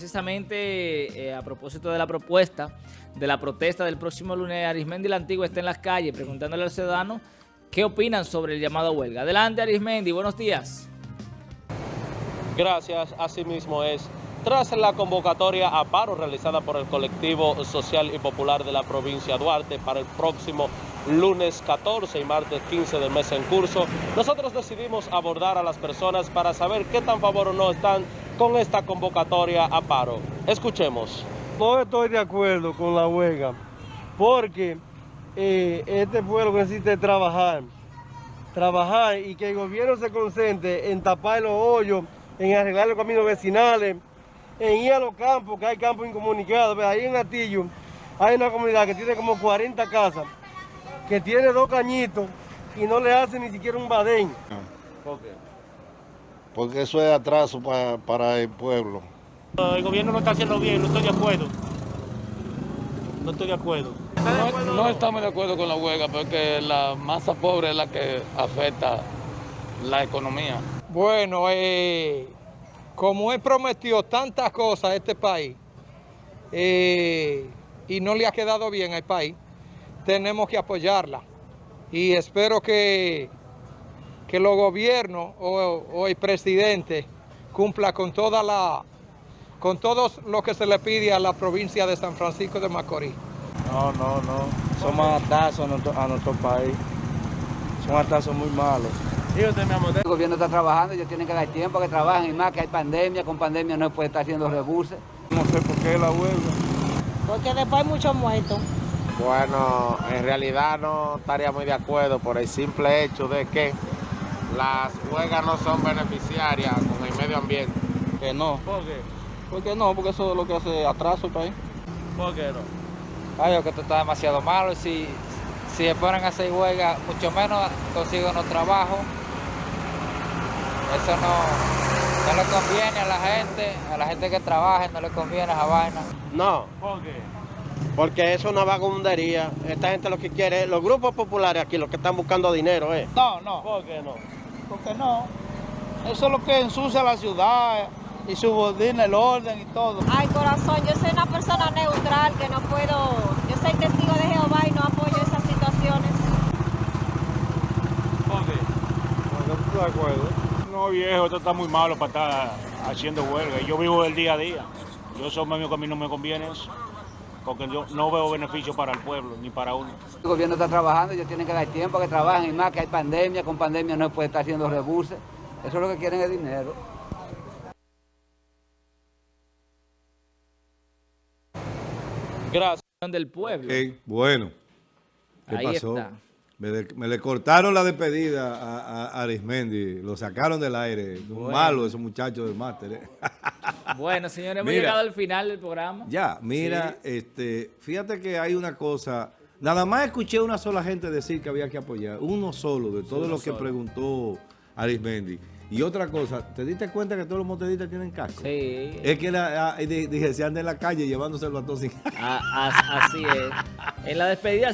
Precisamente eh, a propósito de la propuesta de la protesta del próximo lunes, Arismendi la Antigua está en las calles preguntándole al ciudadano qué opinan sobre el llamado a huelga. Adelante Arismendi, buenos días. Gracias, asimismo es. Tras la convocatoria a paro realizada por el colectivo social y popular de la provincia Duarte para el próximo lunes 14 y martes 15 del mes en curso, nosotros decidimos abordar a las personas para saber qué tan favor o no están con esta convocatoria a paro. Escuchemos. No estoy de acuerdo con la huelga, porque eh, este pueblo necesita trabajar, trabajar y que el gobierno se concentre en tapar los hoyos, en arreglar los caminos vecinales, en ir a los campos, que hay campos incomunicados. Ahí en Atillo hay una comunidad que tiene como 40 casas, que tiene dos cañitos y no le hacen ni siquiera un badén. Porque eso es atraso pa- para el pueblo. El gobierno no está haciendo bien, no estoy de acuerdo. No estoy de acuerdo. No, no estamos de acuerdo con la huelga porque la masa pobre es la que afecta la economía. Bueno, eh, como él prometió tantas cosas a este país eh, y no le ha quedado bien al país, tenemos que apoyarla. Y espero que, que los gobiernos o, o el presidente cumpla con toda la con todo lo que se le pide a la provincia de San Francisco de Macorís. No, no, no. Somos atazos a nuestro, a nuestro país. Son atazos muy malos. El gobierno está trabajando, ellos tienen que dar tiempo a que trabajen y más que hay pandemia, con pandemia no se puede estar haciendo rebuses. No sé por qué la huelga. Porque después hay muchos muertos. Bueno, en realidad no estaría muy de acuerdo por el simple hecho de que las huelgas no son beneficiarias con el medio ambiente. Que no. ¿Por qué? ¿Por qué no? Porque eso es lo que hace atraso el país. ¿Por qué no? Ay, que esto está demasiado malo. Si, si se ponen a hacer huelga, mucho menos consiguen los trabajos. Eso no, no le conviene a la gente, a la gente que trabaja, no le conviene esa vaina. No, ¿Por qué? porque eso es una vagabundería. Esta gente lo que quiere, los grupos populares aquí, los que están buscando dinero, ¿eh? No, no, ¿Por qué no? Porque no. Eso es lo que ensucia la ciudad y subordina el orden y todo. Ay, corazón, yo soy una persona neutral que no puedo. Yo soy testigo de Jehová y no apoyo esas situaciones. ¿Por qué? No estoy de acuerdo. No, viejo, esto está muy malo para estar haciendo huelga. Yo vivo el día a día. Yo soy medio que a mí no me conviene eso. Porque yo no veo beneficio para el pueblo, ni para uno. El gobierno está trabajando, ellos tienen que dar tiempo a que trabajen y más que hay pandemia, con pandemia no se puede estar haciendo rebuses. Eso es lo que quieren es dinero. Gracias. Del pueblo. Bueno. ¿Qué Ahí pasó? está. Me, de- me le cortaron la despedida a, a- a Arismendi, lo sacaron del aire. Bueno. Malo esos muchachos del máster. ¿eh? Bueno, señores, hemos Mira. llegado al final del programa. ya, mira, este, fíjate que hay una cosa. Nada más escuché una sola gente decir que había que apoyar. Uno solo de todo Uno lo que solo. preguntó Arismendi. Y otra cosa, ¿te diste cuenta que todos los motedistas tienen casco? Sí, Es que la, ah, di- dije, se anda en la calle llevándose el batón sin a- a- así es. En la despedida